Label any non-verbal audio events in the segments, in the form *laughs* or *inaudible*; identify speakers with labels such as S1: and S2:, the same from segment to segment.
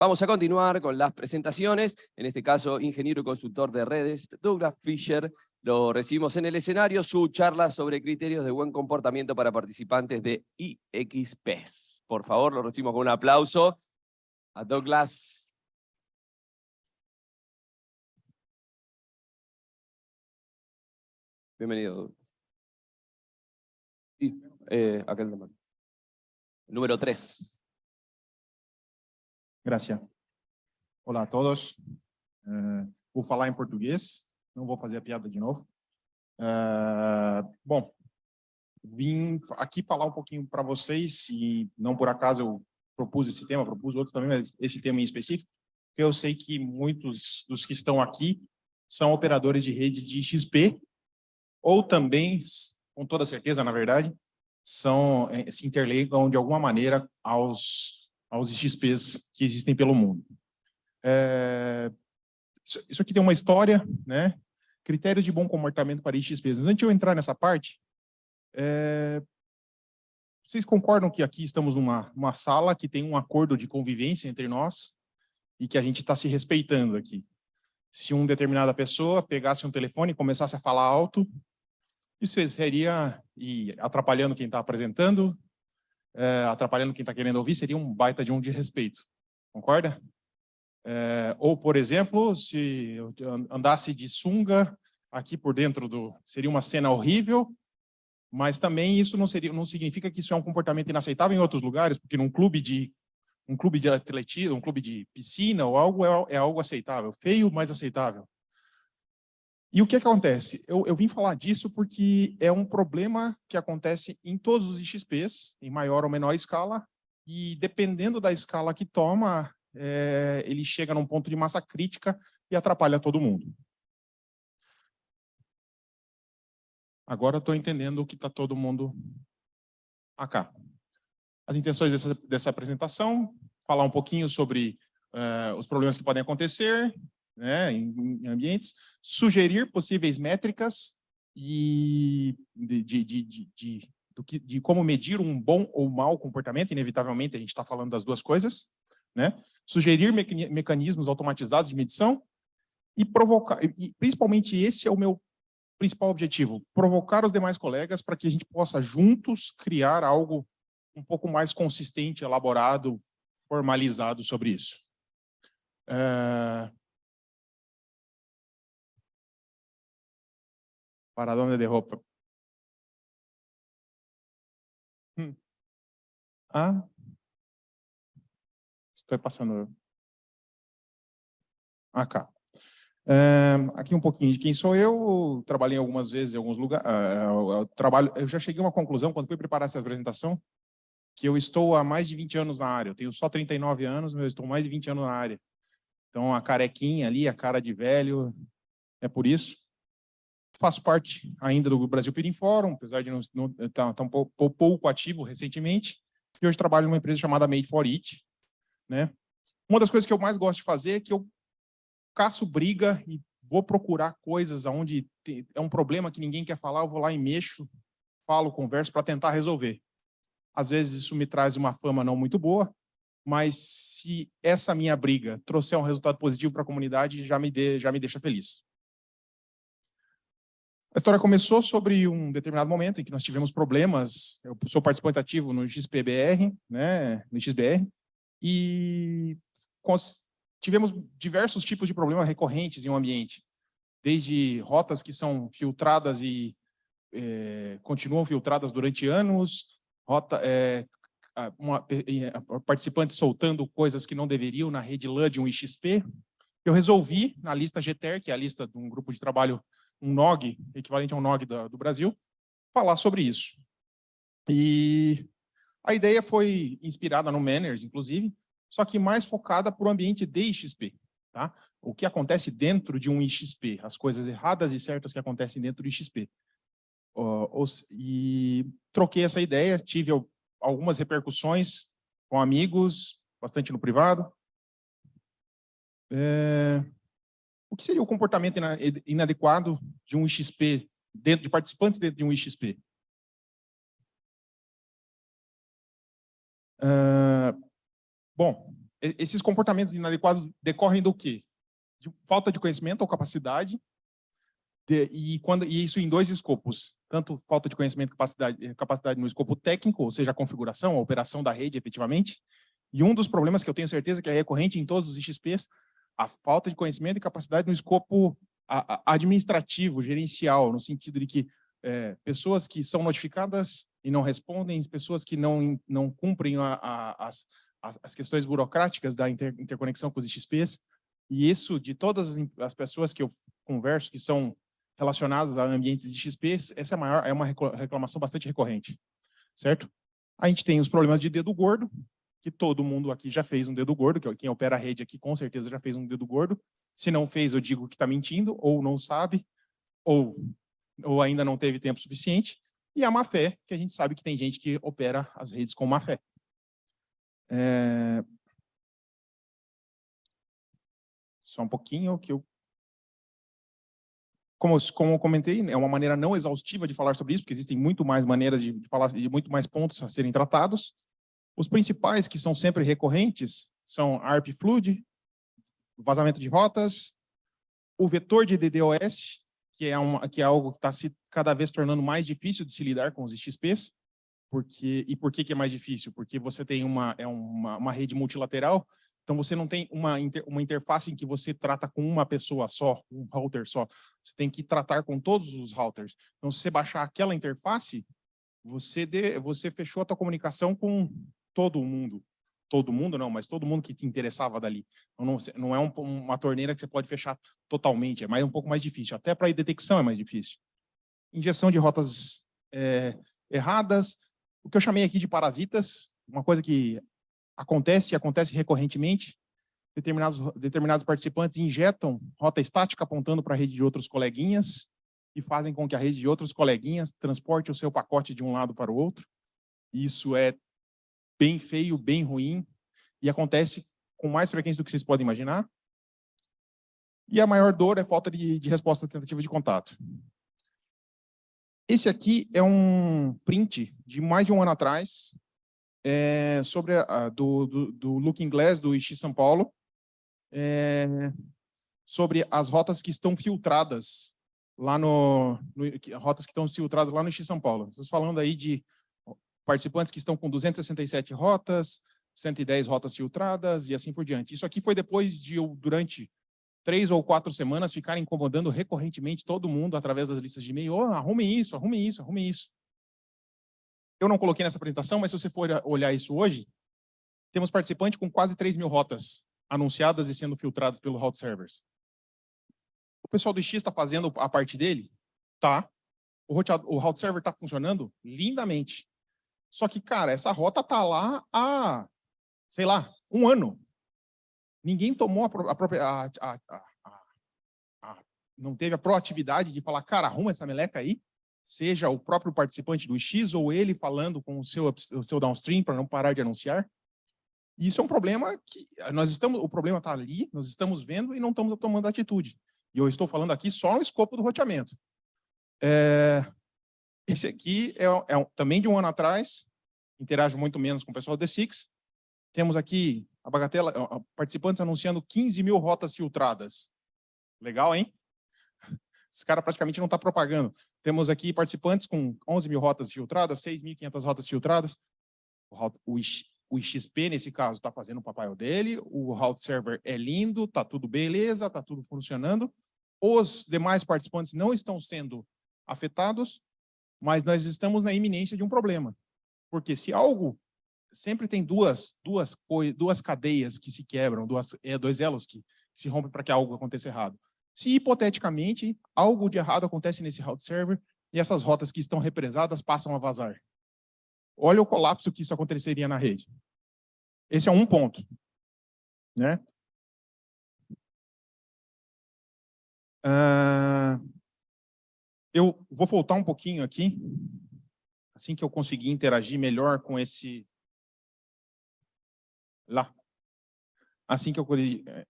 S1: Vamos a continuar con las presentaciones, en este caso, ingeniero y consultor de redes, Douglas Fisher, lo recibimos en el escenario, su charla sobre criterios de buen comportamiento para participantes de IXPES. Por favor, lo recibimos con un aplauso a Douglas. Bienvenido, Douglas. Sí, eh, acá. Número 3.
S2: Gracias. Olá a todos. Uh, vou falar em português, não vou fazer a piada de novo. Uh, bom, vim aqui falar um pouquinho para vocês, e não por acaso eu propus esse tema, propus outros também, mas esse tema em específico, porque eu sei que muitos dos que estão aqui são operadores de redes de XP, ou também, com toda certeza, na verdade, são, eh, se interligam de alguma maneira aos aos XPs que existem pelo mundo. É, isso aqui tem uma história, né? Critérios de bom comportamento para XPs. Mas antes de eu entrar nessa parte, é, vocês concordam que aqui estamos numa, sala que tem um acordo de convivência entre nós e que a gente está se respeitando aqui? Se uma determinada pessoa pegasse um telefone e começasse a falar alto, isso seria, e atrapalhando quem está apresentando, é, atrapalhando quem está querendo ouvir, seria um baita de um de respeito. Concorda? É, ou, por exemplo, se eu andasse de sunga aqui por dentro do... Seria uma cena horrível, mas também isso não, seria, não significa que isso é um comportamento inaceitável em outros lugares, porque num clube de um clube de atletismo, um clube de piscina ou algo é, é algo aceitável, feio, mas aceitável. E o que acontece? Eu, eu, vim falar disso porque é um problema que acontece em todos os XPs, em maior ou menor escala, e dependendo da escala que toma, é, ele chega num ponto de massa crítica e atrapalha todo mundo. Agora estou entendendo o que está todo mundo acá. As intenções dessa, dessa apresentação, falar um pouquinho sobre uh, os problemas que podem acontecer, né, em, ambientes, sugerir possíveis métricas e de, de, de, de, do que, de como medir um bom ou mau comportamento, inevitavelmente a gente está falando das duas coisas, né? sugerir mecanismos automatizados de medição e provocar, e principalmente esse é o meu principal objetivo, provocar os demais colegas para que a gente possa juntos criar algo um pouco mais consistente, elaborado, formalizado sobre isso. Uh, ¿Para dónde dejó? Hmm. Ah, estou passando. Acá. É, aqui um pouquinho de quem sou eu. Trabalhei algumas vezes em alguns lugares. Uh, eu, trabalho, eu já cheguei a uma conclusão quando fui preparar essa apresentação, que eu estou há mais de 20 anos na área. Eu tenho só 39 anos, mas eu estou mais de 20 anos na área. Então, a carequinha ali, a cara de velho, é por isso faço parte ainda do Brasil Peering Forum, apesar de não estar tá, um pouco, pouco, ativo recentemente, e hoje trabalho numa empresa chamada Made for It. Né? Uma das coisas que eu mais gosto de fazer é que eu caço briga e vou procurar coisas onde é um problema que ninguém quer falar, eu vou lá e mexo, falo, converso para tentar resolver. Às vezes isso me traz uma fama não muito boa, mas se essa minha briga trouxer um resultado positivo para a comunidade, já me, já me deixa feliz. A história começou sobre um determinado momento em que nós tivemos problemas, eu sou participante ativo no XPBR, né, no XBR, e tivemos diversos tipos de problemas recorrentes em um ambiente, desde rotas que são filtradas e é, continuam filtradas durante anos, rota, é, uma, participantes soltando coisas que não deveriam na rede LAN de um XP. Eu resolvi, na lista GTER, que é a lista de um grupo de trabalho um NOG, equivalente a um NOG do, do Brasil, falar sobre isso. E a ideia foi inspirada no Manners, inclusive, só que mais focada para o ambiente de IXP. Tá? O que acontece dentro de um IXP, as coisas erradas e certas que acontecem dentro do IXP. Uh, e troquei essa ideia, tive algumas repercussões com amigos, bastante no privado. É, o que seria o comportamento inadequado de um IXP, dentro de participantes dentro de um IXP? Uh, bom, Esses comportamentos inadequados decorrem do quê? De falta de conhecimento ou capacidade, de- e, quando, e isso em dois escopos, tanto falta de conhecimento e capacidade, capacidade no escopo técnico, ou seja, a configuração, a operação da rede efetivamente, e um dos problemas que eu tenho certeza que é recorrente em todos os XPs, a falta de conhecimento e capacidade no escopo administrativo, gerencial, no sentido de que eh, pessoas que são notificadas e não respondem, pessoas que não, não cumprem a- a- as, as, questões burocráticas da inter- interconexão com os XPs, e isso de todas as, as pessoas que eu converso, que são relacionadas a ambientes de essa é, maior, é uma recla- reclamação bastante recorrente, certo? A gente tem os problemas de dedo gordo, que todo mundo aqui já fez um dedo gordo, que quem opera a rede aqui com certeza já fez um dedo gordo. Se não fez, eu digo que está mentindo, ou não sabe, ou, ou ainda não teve tempo suficiente. E a má fé, que a gente sabe que tem gente que opera as redes com má fé. É... Só um pouquinho que eu como, como eu comentei, é uma maneira não exaustiva de falar sobre isso, porque existem muito mais maneiras de falar, de muito mais pontos a serem tratados. Os principais que são sempre recorrentes são ARP Flood, vazamento de rotas, o vetor de DDoS, que é, uma, que é algo que está se cada vez tornando mais difícil de se lidar com os XPs, porque, e por que, que é mais difícil? Porque você tem uma, é uma, uma rede multilateral, então você não tem uma, inter, uma interface em que você trata com uma pessoa só, um router só. Você tem que tratar com todos os routers. Então, se você baixar aquela interface, você, de, você fechou a tua comunicação com todo mundo. Todo mundo não, mas todo mundo que te interessava dali. Não, não é um, uma torneira que você pode fechar totalmente, é mais um pouco mais difícil. Até para detecção é mais difícil. Injeção de rotas é, erradas, o que eu chamei aqui de parasitas, uma coisa que acontece e acontece recorrentemente, determinados, determinados participantes injetam rota estática apontando para a rede de outros coleguinhas e fazem com que a rede de outros coleguinhas transporte o seu pacote de um lado para o outro. Isso é bem feio, bem ruim, e acontece com mais frequência do que vocês podem imaginar. E a maior dor é falta de, de resposta à tentativa de contato. Esse aqui é um print de mais de um ano atrás, é, sobre a, do, do, do Looking do Ixi São Paulo, é, sobre as rotas que estão filtradas lá no, no rotas que estão filtradas lá no Ixi São Paulo. Estamos falando aí de participantes que estão com 267 rotas, 110 rotas filtradas e assim por diante. Isso aqui foi depois de eu, durante três ou quatro semanas, ficar incomodando recorrentemente todo mundo através das listas de e-mail. Oh, arrumem isso, arrumem isso, arrumem isso. Eu não coloquei nessa apresentação, mas se você for olhar isso hoje, temos participante com quase 3 mil rotas anunciadas e sendo filtradas pelo route servers. O pessoal do X está fazendo a parte dele? Tá. O roteado- o route server está funcionando lindamente. Só que, cara, essa rota tá lá há, sei lá, um ano. Ninguém tomou a, própria... a- a- a- não teve a proatividade de falar, cara, arruma essa meleca aí, seja o próprio participante do X ou ele falando com o seu, o seu downstream para não parar de anunciar. Isso é um problema que nós estamos, o problema está ali, nós estamos vendo e não estamos tomando atitude. E eu estou falando aqui só no escopo do roteamento. É, esse aqui é, é também de um ano atrás, interajo muito menos com o pessoal do D6. Temos aqui a bagatela, participantes anunciando 15 mil rotas filtradas. Legal, hein? *laughs* Esse cara praticamente não está propagando. Temos aqui participantes com 11 mil rotas filtradas, 6.500 rotas filtradas. O, o XP, nesse caso, está fazendo o papel dele. O route server é lindo, está tudo beleza, está tudo funcionando. Os demais participantes não estão sendo afetados, mas nós estamos na iminência de um problema. Porque se algo sempre tem duas duas duas cadeias que se quebram, duas é, dois elos que se rompem para que algo aconteça errado. Se hipoteticamente algo de errado acontece nesse route server e essas rotas que estão represadas passam a vazar. Olha o colapso que isso aconteceria na rede. Esse é um ponto, né? Ah, eu vou voltar um pouquinho aqui, assim que eu conseguir interagir melhor com esse lá. Assim que eu eh,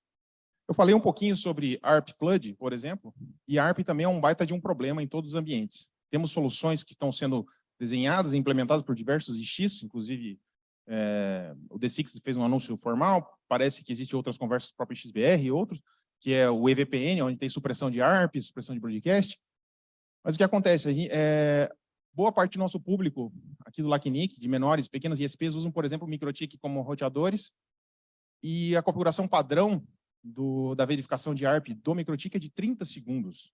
S2: eu falei um pouquinho sobre ARP Flood, por exemplo, e ARP também é um baita de um problema em todos os ambientes. Temos soluções que estão sendo desenhadas e implementadas por diversos IX, inclusive eh, o D6 fez um anúncio formal, parece que existem outras conversas próprio XBR e outros, que é o EVPN, onde tem supressão de ARP, supressão de broadcast. Mas o que acontece? É, boa parte do nosso público aqui do LACNIC, de menores, pequenos ISPs, usam, por exemplo, MikroTik como roteadores, e a configuração padrão do, da verificação de ARP do MikroTik é de 30 segundos.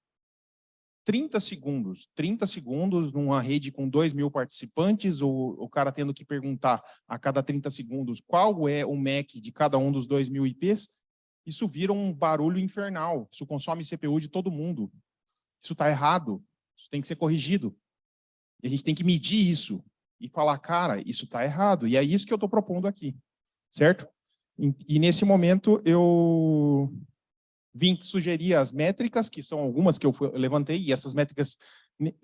S2: 30 segundos, 30 segundos numa rede com 2 mil participantes, o, o cara tendo que perguntar a cada 30 segundos qual é o MAC de cada um dos 2 mil IPs, isso vira um barulho infernal, isso consome CPU de todo mundo. Isso está errado, isso tem que ser corrigido. E a gente tem que medir isso e falar, cara, isso está errado. E é isso que eu estou propondo aqui, certo? E, e nesse momento eu vim sugerir as métricas, que são algumas que eu levantei, e essas métricas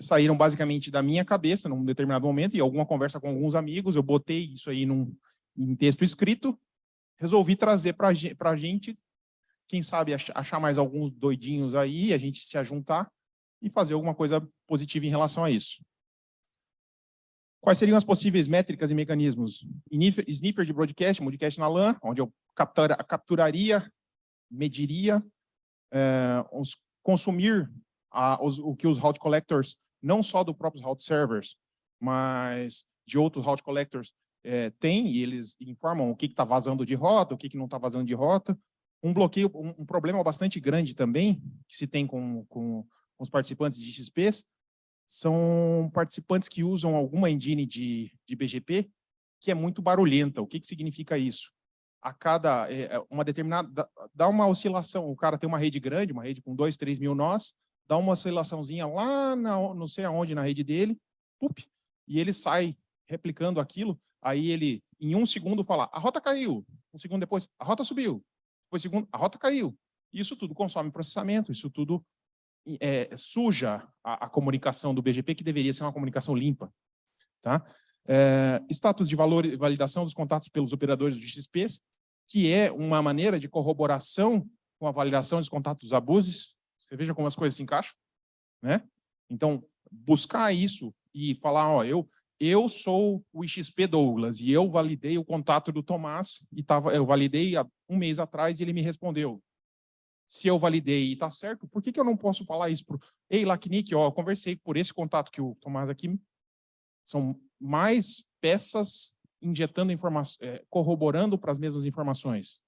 S2: saíram basicamente da minha cabeça num determinado momento, e alguma conversa com alguns amigos, eu botei isso aí num, em texto escrito, resolvi trazer para a gente, quem sabe achar mais alguns doidinhos aí, a gente se ajuntar e fazer alguma coisa positiva em relação a isso. Quais seriam as possíveis métricas e mecanismos? Sniffer de broadcast, broadcast na LAN, onde eu capturaria, mediria é, os, consumir a, os, o que os route collectors, não só do próprios route servers, mas de outros route collectors é, têm, e eles informam o que está vazando de rota, o que, que não está vazando de rota. Um bloqueio, um, um, problema bastante grande também, que se tem com, com, com os participantes de XPs, são participantes que usam alguma engine de, de BGP que é muito barulhenta. O que, que significa isso? a cada é, uma determinada dá uma oscilação. O cara tem uma rede grande, uma rede com 2, 3 mil nós, dá uma oscilaçãozinha lá, na, não sei aonde na rede dele, pup, e ele sai replicando aquilo. Aí ele, em um segundo, fala: a rota caiu. Um segundo depois, a rota subiu. Depois, segundo, a rota caiu. Isso tudo consome processamento, isso tudo é, suja a, a, comunicação do BGP, que deveria ser uma comunicação limpa. Tá? É, status de valor, validação dos contatos pelos operadores do XPs, que é uma maneira de corroboração com a validação dos contatos dos abusos. Você veja como as coisas se encaixam, né? Então, buscar isso e falar, ó, eu eu sou o XP Douglas e eu validei o contato do Tomás e tava, eu validei há um mês atrás e ele me respondeu. Se eu validei e está certo, por que, que eu não posso falar isso para Ei, Lacnic, ó, eu conversei por esse contato que o Tomás aqui, são mais peças injetando informações, é, corroborando para as mesmas informações.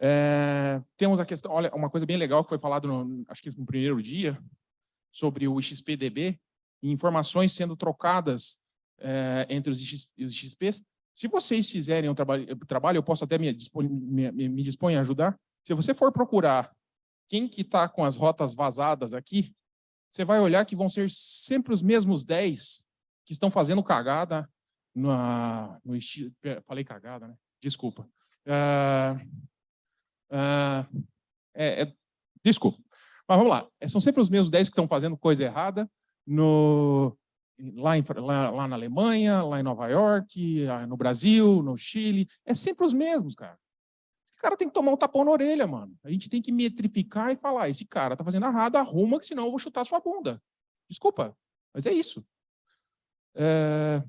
S2: É, temos a questão, olha, uma coisa bem legal que foi falado, no, acho que no primeiro dia, sobre o XPDB, informações sendo trocadas é, entre os, os XPs. Se vocês fizerem um trabalho, trabalho eu posso até me dispor, me, me dispor a ajudar. Se você for procurar quem que está com as rotas vazadas aqui, você vai olhar que vão ser sempre os mesmos 10 que estão fazendo cagada no, no falei cagada, né? Desculpa. Uh, uh, é, é, desculpa. Mas vamos lá. É, são sempre os mesmos 10 que estão fazendo coisa errada no, lá, em, lá, lá, na Alemanha, lá em Nova York, ah, no Brasil, no Chile. É sempre os mesmos, cara. Cara tem que tomar um tapão na orelha, mano. A gente tem que metrificar e falar, esse cara tá fazendo errado, arruma, que senão eu vou chutar sua bunda. Desculpa, mas é isso. É...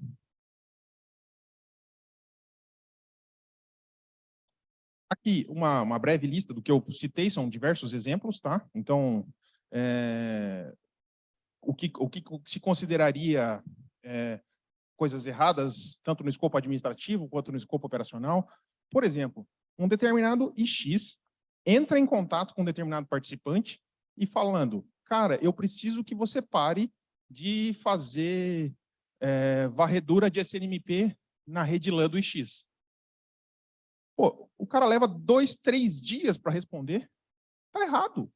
S2: Aqui, uma, uma breve lista do que eu citei, são diversos exemplos, tá? Então, é, o, que, o que se consideraria é, coisas erradas, tanto no escopo administrativo quanto no escopo operacional. Por exemplo, um determinado IX entra em contato com um determinado participante e falando, cara, eu preciso que você pare de fazer é, varredura de SNMP na rede LAN do IX. Pô, o cara leva dois, três dias para responder. Está errado.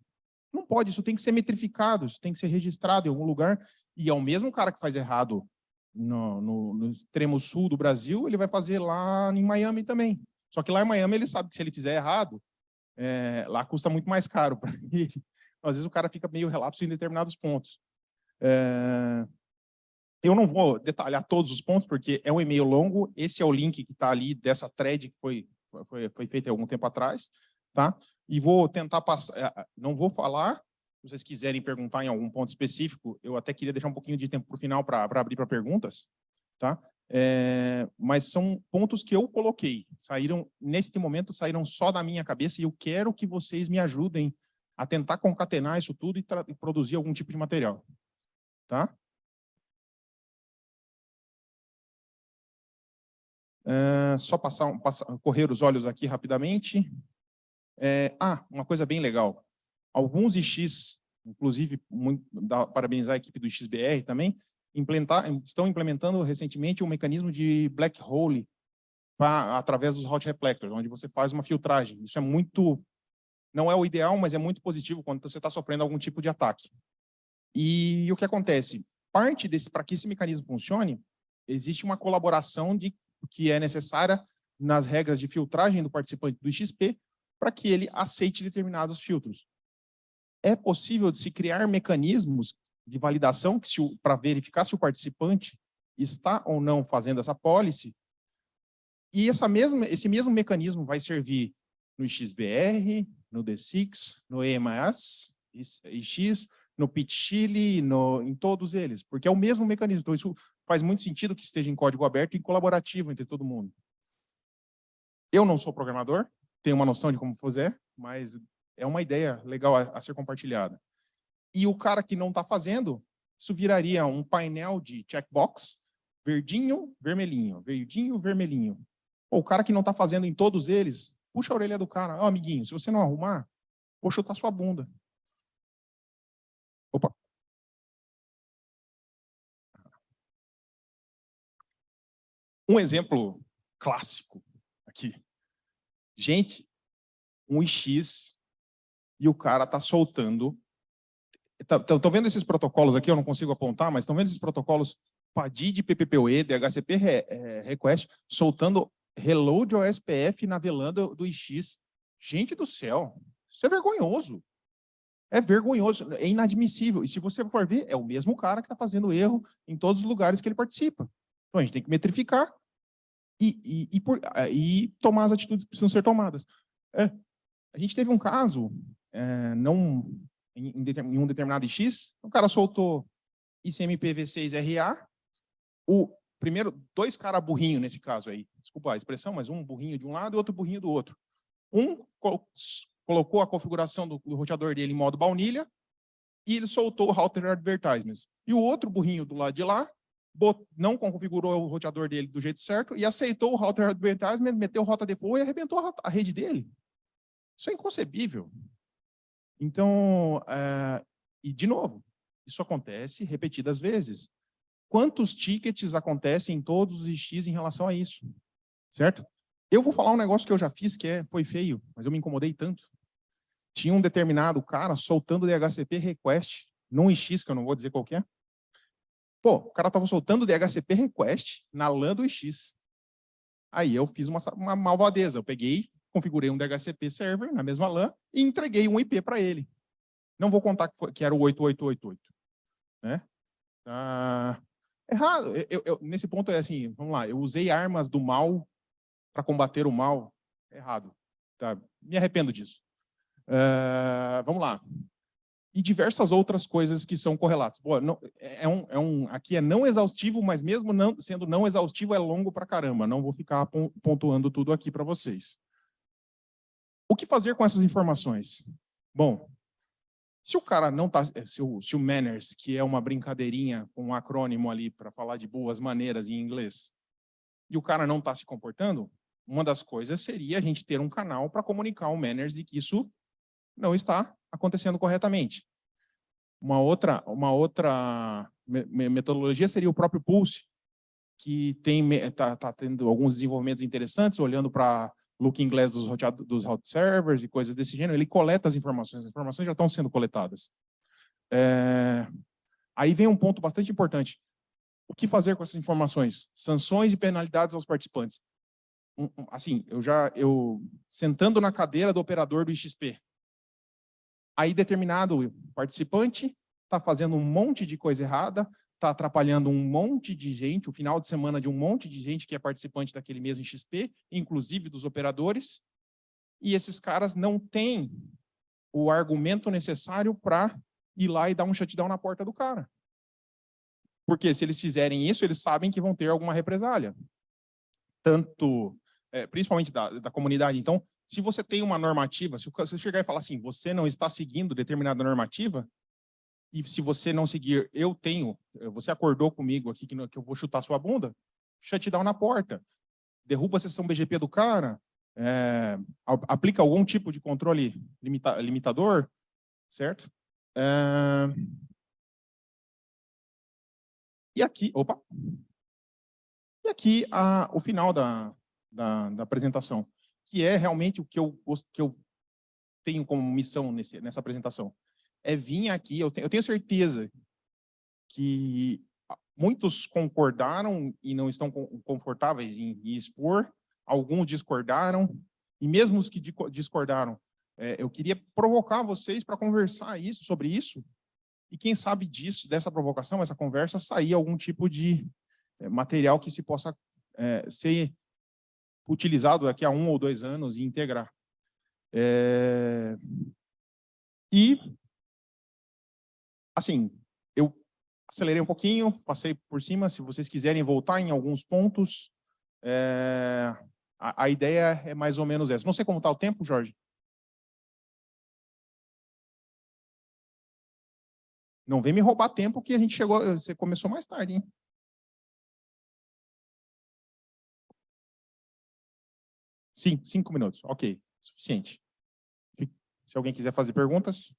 S2: Não pode, isso tem que ser metrificado, isso tem que ser registrado em algum lugar. E é o mesmo cara que faz errado no, no, no extremo sul do Brasil, ele vai fazer lá em Miami também. Só que lá em Miami ele sabe que se ele fizer errado, é, lá custa muito mais caro para *laughs* ele. Às vezes o cara fica meio relapso em determinados pontos. É, eu não vou detalhar todos os pontos, porque é um e-mail longo. Esse é o link que está ali dessa thread que foi foi, foi feita há algum tempo atrás, tá? E vou tentar passar, é, não vou falar, se vocês quiserem perguntar em algum ponto específico, eu até queria deixar um pouquinho de tempo para o final para abrir para perguntas, tá? É, mas são pontos que eu coloquei, saíram, neste momento, saíram só da minha cabeça e eu quero que vocês me ajudem a tentar concatenar isso tudo e, e produzir algum tipo de material. Tá? É, só passar, passar, correr os olhos aqui rapidamente. É, ah, uma coisa bem legal. Alguns IX, inclusive, muito, parabenizar a equipe do XBR também, estão implementando recentemente um mecanismo de black hole pra, através dos hot reflectors, onde você faz uma filtragem. Isso é muito, não é o ideal, mas é muito positivo quando você está sofrendo algum tipo de ataque. E o que acontece? Parte desse, para que esse mecanismo funcione, existe uma colaboração de, que é necessária nas regras de filtragem do participante do XP para que ele aceite determinados filtros. É possível de se criar mecanismos de validação para verificar se o participante está ou não fazendo essa policy. E essa mesma, esse mesmo mecanismo vai servir no XBR, no D6, no EMAS, X, no PIT-Chile, em todos eles, porque é o mesmo mecanismo. Então, isso faz muito sentido que esteja em código aberto e colaborativo entre todo mundo. Eu não sou programador, tenho uma noção de como fazer, mas é uma ideia legal a, a ser compartilhada e o cara que não está fazendo, isso viraria um painel de checkbox, verdinho, vermelhinho, verdinho, vermelhinho. o cara que não está fazendo em todos eles, puxa a orelha do cara. Oh, amiguinho, se você não arrumar, vou chutar sua bunda. Opa. Um exemplo clássico aqui. Gente, um X e o cara está soltando Estão tá, vendo esses protocolos aqui? Eu não consigo apontar, mas estão vendo esses protocolos PADID, PPPoE, DHCP é, Request, soltando reload ao SPF na velanda do IX. Gente do céu, isso é vergonhoso. É vergonhoso, é inadmissível. E se você for ver, é o mesmo cara que está fazendo erro em todos os lugares que ele participa. Então a gente tem que metrificar e, e, e, por, e tomar as atitudes que precisam ser tomadas. É, a gente teve um caso, é, não em, em um determinado X, o cara soltou ICMPv6RA, o primeiro, dois caras burrinho nesse caso aí, desculpa a expressão, mas um burrinho de um lado e outro burrinho do outro. Um colocou a configuração do, do roteador dele em modo baunilha e ele soltou o router advertisements. E o outro burrinho do lado de lá não configurou o roteador dele do jeito certo e aceitou o router advertisement, meteu rota default e arrebentou a rede dele. Isso é inconcebível. Então, é, e de novo, isso acontece repetidas vezes. Quantos tickets acontecem em todos os X em relação a isso? Certo? Eu vou falar um negócio que eu já fiz, que é, foi feio, mas eu me incomodei tanto. Tinha um determinado cara soltando DHCP request num X, que eu não vou dizer qual é. Pô, o cara estava soltando DHCP request na LAN do X. Aí eu fiz uma, uma malvadeza. Eu peguei, configurei um DHCP server na mesma LAN e entreguei um IP para ele. Não vou contar que, foi, que, era o 8888. Né? Ah, errado. Eu, eu, nesse ponto é assim, vamos lá, eu usei armas do mal para combater o mal. Errado. Tá? Me arrependo disso. Uh, vamos lá. E diversas outras coisas que são correlatas. Boa, não, é um, é um, aqui é não exaustivo, mas mesmo não, sendo não exaustivo, é longo para caramba. Não vou ficar pontuando tudo aqui para vocês. O que fazer com essas informações? Bom, se o cara não está, eh, se o, se o manners, que é uma brincadeirinha com um acrônimo ali para falar de boas maneiras em inglês, e o cara não está se comportando, uma das coisas seria a gente ter um canal para comunicar ao manners de que isso não está acontecendo corretamente. Uma outra, uma outra metodologia seria o próprio Pulse, que está tá tendo alguns desenvolvimentos interessantes, olhando para looking glass dos, hot, dos hot servers e coisas desse gênero, ele coleta as informações, as informações já estão sendo coletadas. É... Aí vem um ponto bastante importante. O que fazer com essas informações? Sanções e penalidades aos participantes. Assim, eu já, eu sentando na cadeira do operador do IXP, aí determinado participante está fazendo um monte de coisa errada, está atrapalhando um monte de gente, o final de semana de um monte de gente que é participante daquele mesmo XP, inclusive dos operadores, e esses caras não têm o argumento necessário para ir lá e dar um shutdown na porta do cara. Porque se eles fizerem isso, eles sabem que vão ter alguma represália. Tanto, é, principalmente da, da comunidade. Então, se você tem uma normativa, se você chegar e falar assim, você não está seguindo determinada normativa, e se você não seguir, eu tenho, você acordou comigo aqui que, que eu vou chutar sua bunda, shutdown na porta. Derruba a sessão BGP do cara, é, aplica algum tipo de controle limita, limitador, certo? É, e aqui, opa, e aqui a, o final da, da, da, apresentação, que é realmente o que eu, que eu tenho como missão nesse, nessa apresentação. É vir aqui, eu tenho, eu tenho certeza que muitos concordaram e não estão confortáveis em, em expor, alguns discordaram, e mesmo os que discordaram, é, eu queria provocar vocês para conversar isso, sobre isso, e quem sabe disso, dessa provocação, essa conversa, sair algum tipo de é, material que se possa é, ser utilizado daqui a um ou dois anos e integrar. É... E, assim, eu acelerei um pouquinho, passei por cima, se vocês quiserem voltar em alguns pontos, é... a, a ideia é mais ou menos essa. Não sei como está o tempo, Jorge. Não vem me roubar tempo que a gente chegou, você começou mais tarde, hein? Sim, cinco minutos. Ok, suficiente. Se alguém quiser fazer perguntas.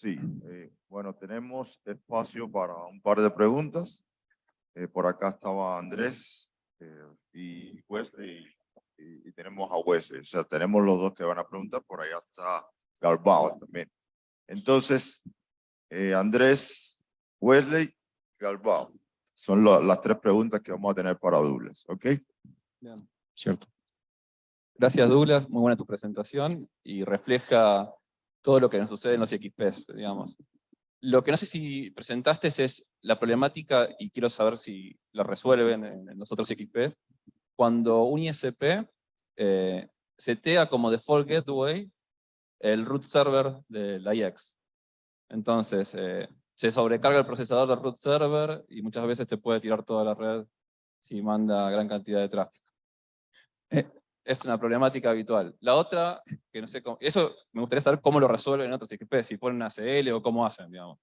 S3: Sí, eh, bueno, tenemos espacio para un par de preguntas. Eh, por acá estaba Andrés eh, y Wesley, y, y, tenemos a Wesley. O sea, tenemos los dos que van a preguntar, por allá está Galbao también. Entonces, eh, Andrés, Wesley, Galbao. Son lo, las tres preguntas que vamos a tener para Douglas, ¿ok?
S4: Bien. Cierto. Gracias, Douglas. Muy buena tu presentación y refleja todo lo que nos sucede en los XPs, digamos. Lo que no sé si presentaste es la problemática, y quiero saber si la resuelven en, los otros XPs, cuando un ISP eh, setea como default gateway el root server de la IX. Entonces, eh, se sobrecarga el procesador del root server y muchas veces te puede tirar toda la red si manda gran cantidad de tráfico. Eh, es una problemática habitual. La otra, que no sé cómo, eso me gustaría saber cómo lo resuelven en otros XP, si ponen ACL o cómo hacen, digamos.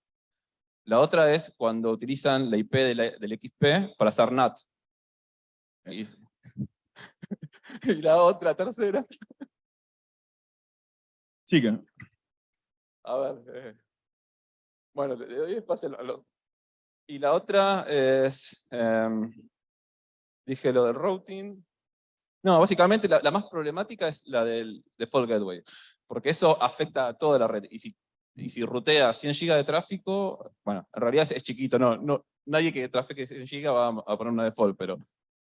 S4: La otra es cuando utilizan la IP del XP para hacer NAT. Y, *laughs* y la otra, tercera,
S2: Siga.
S4: A ver. Eh, bueno, le doy espacio a lo, Y la otra es, em, dije lo del routing. No, básicamente la, más problemática es la del default gateway, porque eso afecta a toda la red. Y si, y si rutea 100 GB de tráfico, bueno, en realidad es, chiquito, no, no, nadie que trafique 100 GB va a, poner una default, pero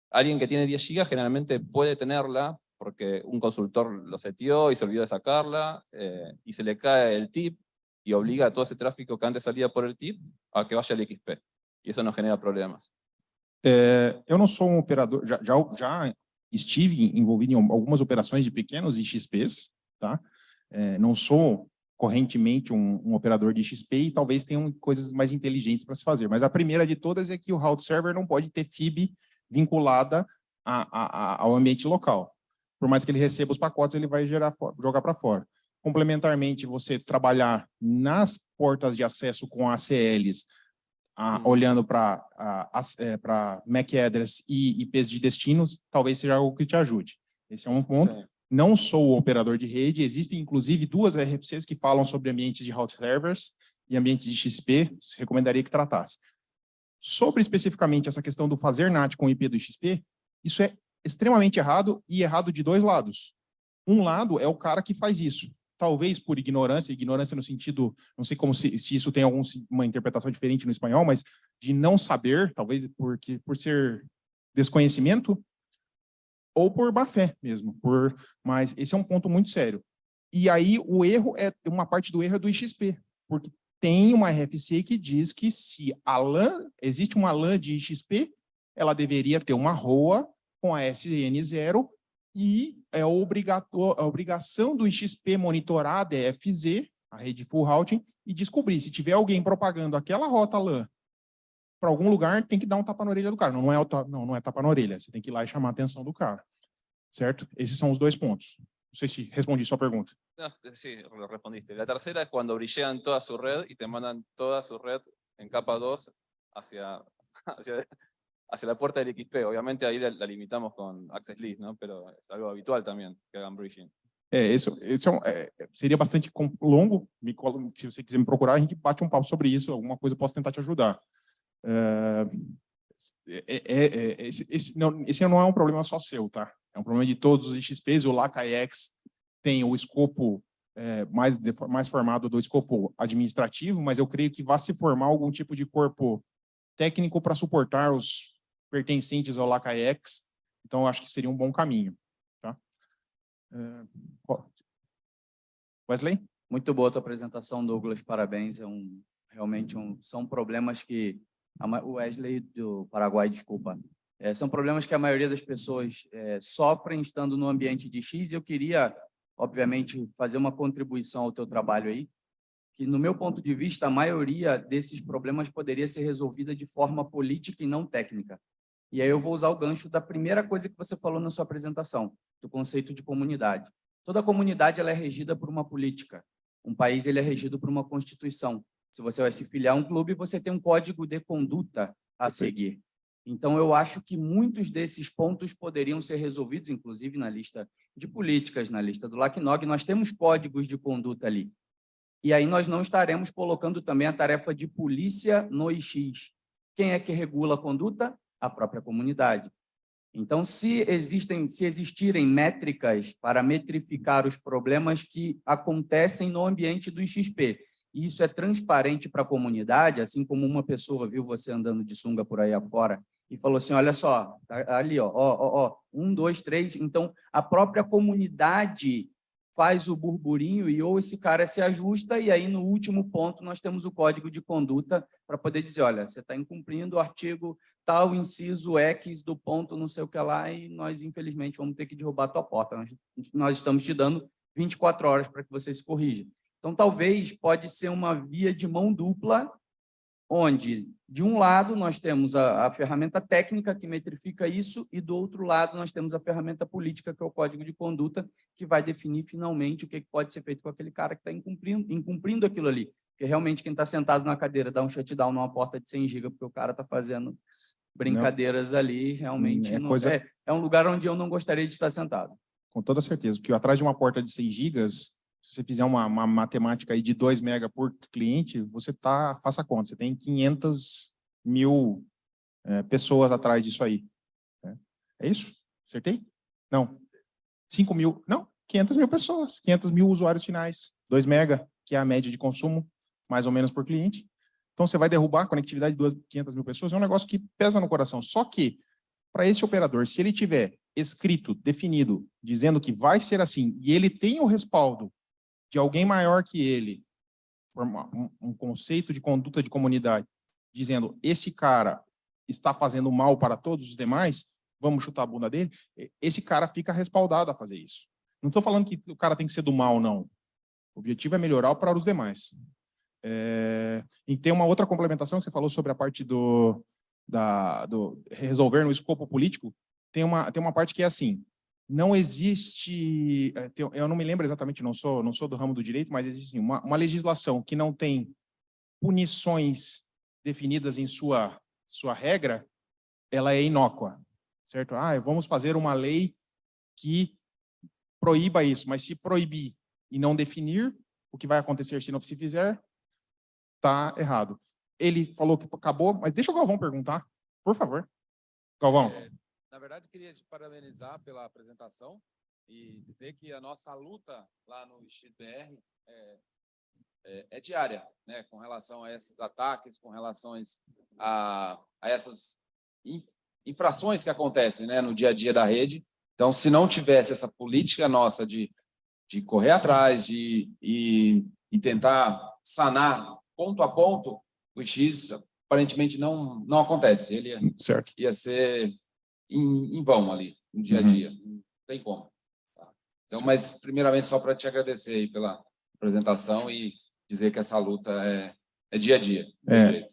S4: alguien que tiene 10 GB generalmente puede tenerla porque un consultor lo setió y se olvidó de sacarla, eh, y se le cae el tip, y obliga a todo esse tráfico que antes salía por el tip a que vaya al XP. E isso não genera problemas.
S2: É, eu não sou um operador, já, já, já, estive envolvido em algumas operações de pequenos XPs, tá? É, não sou correntemente um, um, operador de XP e talvez tenham coisas mais inteligentes para se fazer. Mas a primeira de todas é que o route server não pode ter FIB vinculada a, a, a, ao ambiente local por mais que ele receba os pacotes, ele vai gerar, jogar para fora. Complementarmente, você trabalhar nas portas de acesso com ACLs, a, olhando para é, MAC address e IPs de destinos, talvez seja algo que te ajude. Esse é um ponto. Não sou operador de rede, existem inclusive duas RFCs que falam sobre ambientes de route servers e ambientes de XP, recomendaria que tratasse. Sobre especificamente essa questão do fazer NAT com IP do XP, isso é extremamente errado e errado de dois lados. Um lado é o cara que faz isso, talvez por ignorância, ignorância no sentido, não sei como se, se isso tem alguma interpretação diferente no espanhol, mas de não saber, talvez porque, por ser desconhecimento, ou por má fé mesmo, por, mas esse é um ponto muito sério. E aí o erro é, uma parte do erro é do IXP, porque tem uma RFC que diz que se a LAN, existe uma LAN de IXP, ela deveria ter uma ROA com a SN0 e é a obrigação do XP monitorar a DFZ a rede full routing e descobrir se tiver alguém propagando aquela rota LAN para algum lugar, tem que dar um tapa na orelha do cara. Não, é, não, não é tapa na orelha, você tem que ir lá e chamar a atenção do cara. Certo? Esses são os dois pontos. Não sei se respondi sua pergunta.
S4: Lo respondiste. La tercera es cuando brillean toda su red y te mandan toda su red en capa 2 hacia, *laughs* hacia, hacia la puerta del XP. Obviamente ahí la, la limitamos con Access List, ¿no? Pero es algo habitual también que hagan bridging.
S2: É, isso, isso é é, seria bastante longo. Me se você quiser me procurar, a gente bate um papo sobre isso. Alguma coisa eu posso tentar te ajudar. É, é, esse, esse não, esse não é um problema só seu, tá? É um problema de todos os XPs. O LACAEX tem o escopo mais, mais formado do escopo administrativo, mas eu creio que vai se formar algum tipo de corpo técnico para suportar os pertencentes ao LACAEX. Então, acho que seria um bom caminho. Tá? É. Wesley?
S5: Muito boa a tua apresentação, Douglas. Parabéns. É um realmente um, são problemas que o Wesley do Paraguai, desculpa, É, são problemas que a maioria das pessoas é, sofrem estando no ambiente de X. E eu queria, obviamente, fazer uma contribuição ao teu trabalho aí, que no meu ponto de vista a maioria desses problemas poderia ser resolvida de forma política e não técnica. E aí eu vou usar o gancho da primeira coisa que você falou na sua apresentação, do conceito de comunidade. Toda comunidade ela é regida por uma política. Um país ele é regido por uma constituição. Se você vai se filiar a um clube, você tem um código de conduta a seguir. Então, eu acho que muitos desses pontos poderiam ser resolvidos, inclusive na lista de políticas, na lista do LACNOG, nós temos códigos de conduta ali. E aí nós não estaremos colocando também a tarefa de polícia no IX. Quem é que regula a conduta? A própria comunidade. Então, se existem, se existirem métricas para metrificar os problemas que acontecem no ambiente do XP, e isso é transparente para a comunidade, assim como uma pessoa viu você andando de sunga por aí afora e falou assim, olha só, tá ali, ó, ó, ó, um, dois, três. Então, a própria comunidade faz o burburinho e ou esse cara se ajusta e aí no último ponto nós temos o código de conduta para poder dizer, olha, você está incumprindo o artigo tal, inciso X do ponto não sei o que lá e nós infelizmente vamos ter que derrubar a tua porta. Nós, nós estamos te dando 24 horas para que você se corrija. Então, talvez pode ser uma via de mão dupla, onde, de um lado, nós temos a, a, ferramenta técnica que metrifica isso, e do outro lado, nós temos a ferramenta política, que é o código de conduta, que vai definir finalmente o que pode ser feito com aquele cara que está incumprindo, incumprindo aquilo ali. Porque realmente quem está sentado na cadeira dá um shutdown numa porta de 100 GB, porque o cara está fazendo brincadeiras não. ali, realmente
S2: é,
S5: não,
S2: coisa...
S5: é, é um lugar onde eu não gostaria de estar sentado.
S2: Com toda certeza, porque atrás de uma porta de 100 gigas, se você fizer uma, uma matemática aí de 2 mega por cliente, você tá, faça conta, você tem 500 mil é, pessoas atrás disso aí. É, é isso? Acertei? Não. 5 mil, não, 500 mil pessoas, 500 mil usuários finais, 2 mega, que é a média de consumo, mais ou menos por cliente. Então, você vai derrubar a conectividade de 500 mil pessoas, é um negócio que pesa no coração. Só que, para esse operador, se ele tiver escrito, definido, dizendo que vai ser assim, e ele tem o respaldo de alguém maior que ele, um, conceito de conduta de comunidade, dizendo, esse cara está fazendo mal para todos os demais, vamos chutar a bunda dele, esse cara fica respaldado a fazer isso. Não estou falando que o cara tem que ser do mal, não. O objetivo é melhorar para os demais. É, e tem uma outra complementação que você falou sobre a parte do, da, do resolver no escopo político, tem uma, tem uma parte que é assim, não existe, eu não me lembro exatamente, não sou, não sou do ramo do direito, mas existe assim, uma, uma legislação que não tem punições definidas em sua, sua regra, ela é inócua, certo? Ah, vamos fazer uma lei que proíba isso, mas se proibir e não definir, o que vai acontecer se não se fizer, está errado. Ele falou que acabou, mas deixa o Galvão perguntar, por favor. Galvão.
S6: É, na verdade, queria te parabenizar pela apresentação e dizer que a nossa luta lá no XBR é, é, é, diária, né, com relação a esses ataques, com relação a, a essas infrações que acontecem né, no dia a dia da rede. Então, se não tivesse essa política nossa de, de correr atrás de, e, e tentar sanar ponto a ponto, o X aparentemente não, não acontece. Ele
S2: certo.
S6: ia ser em, em vão ali, no dia a dia. Uhum. Não tem como. Tá? Então, mas, primeiramente, só para te agradecer aí pela, apresentação e dizer que essa luta é, é dia a dia.
S2: É.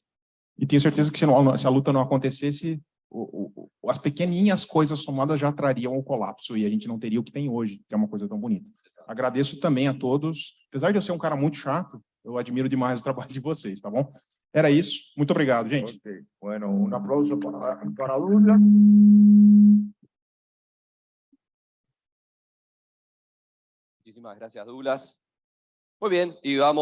S2: E tenho certeza que se, não- se a luta não acontecesse, o- o- as pequenininhas coisas somadas já trariam o colapso e a gente não teria o que tem hoje, que é uma coisa tão bonita. Agradeço também a todos. Apesar de eu ser um cara muito chato, eu admiro demais o trabalho de vocês, tá bom? Era isso. Muito obrigado, gente.
S3: Bueno, un aplauso para, para Douglas.
S1: Muchísimas gracias, Douglas. Muy bien, y vamos.